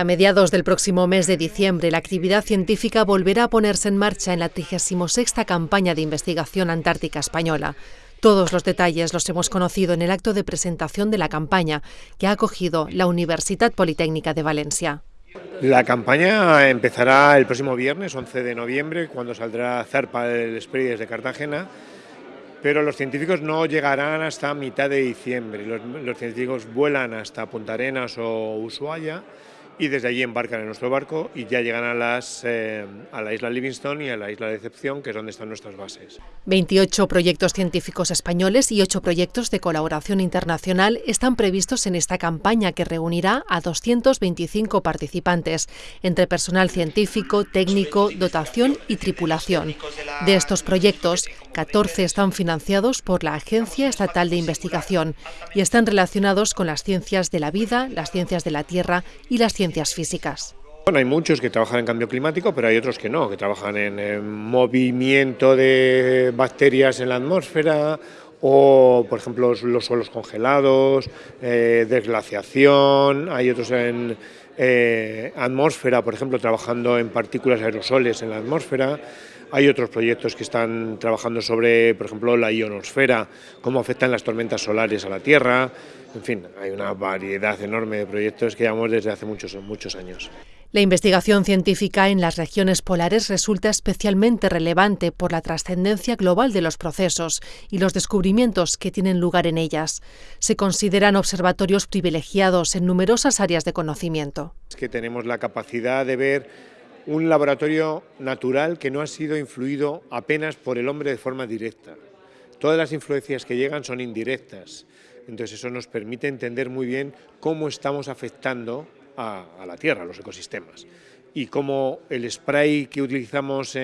A mediados del próximo mes de diciembre, la actividad científica volverá a ponerse en marcha en la 36 campaña de investigación antártica española. Todos los detalles los hemos conocido en el acto de presentación de la campaña que ha acogido la Universidad Politécnica de Valencia. La campaña empezará el próximo viernes, 11 de noviembre, cuando saldrá Zarpa del Spray desde Cartagena, pero los científicos no llegarán hasta mitad de diciembre. Los, los científicos vuelan hasta Punta Arenas o Ushuaia y desde allí embarcan en nuestro barco y ya llegan a, las, eh, a la isla Livingstone y a la isla de Decepción, que es donde están nuestras bases. 28 proyectos científicos españoles y 8 proyectos de colaboración internacional están previstos en esta campaña que reunirá a 225 participantes, entre personal científico, técnico, dotación y tripulación. De estos proyectos, 14 están financiados por la Agencia Estatal de Investigación y están relacionados con las ciencias de la vida, las ciencias de la Tierra y las ciencias Bueno, hay muchos que trabajan en cambio climático, pero hay otros que no, que trabajan en, movimiento de bacterias en la atmósfera o, por ejemplo, los suelos congelados, eh, desglaciación, hay otros en eh, atmósfera, por ejemplo, trabajando en partículas aerosoles en la atmósfera, hay otros proyectos que están trabajando sobre, por ejemplo, la ionosfera, cómo afectan las tormentas solares a la Tierra. En fin, hay una variedad enorme de proyectos que llevamos desde hace muchos, muchos años. La investigación científica en las regiones polares resulta especialmente relevante por la trascendencia global de los procesos y los descubrimientos que tienen lugar en ellas. Se consideran observatorios privilegiados en numerosas áreas de conocimiento. Es que tenemos la capacidad de ver un laboratorio natural que no ha sido influido apenas por el hombre de forma directa. Todas las influencias que llegan son indirectas, entonces eso nos permite entender muy bien cómo estamos afectando a, la Tierra, a los ecosistemas, y cómo el spray que utilizamos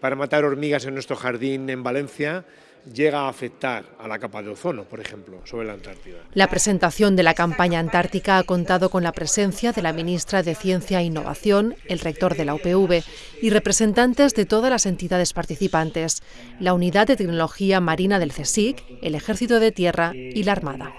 para matar hormigas en nuestro jardín en Valencia llega a afectar a la capa de ozono, por ejemplo, sobre la Antártida. La presentación de la campaña antártica ha contado con la presencia de la ministra de Ciencia e Innovación, el rector de la UPV y representantes de todas las entidades participantes, la Unidad de Tecnología Marina del CSIC, el Ejército de Tierra y la Armada.